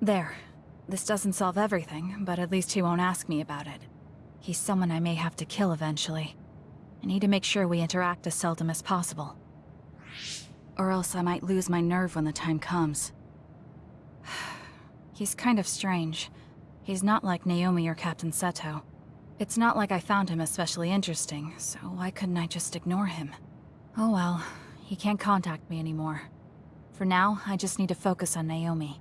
There. This doesn't solve everything, but at least he won't ask me about it. He's someone I may have to kill eventually. I need to make sure we interact as seldom as possible. Or else I might lose my nerve when the time comes. He's kind of strange. He's not like Naomi or Captain Seto. It's not like I found him especially interesting, so why couldn't I just ignore him? Oh well, he can't contact me anymore. For now, I just need to focus on Naomi.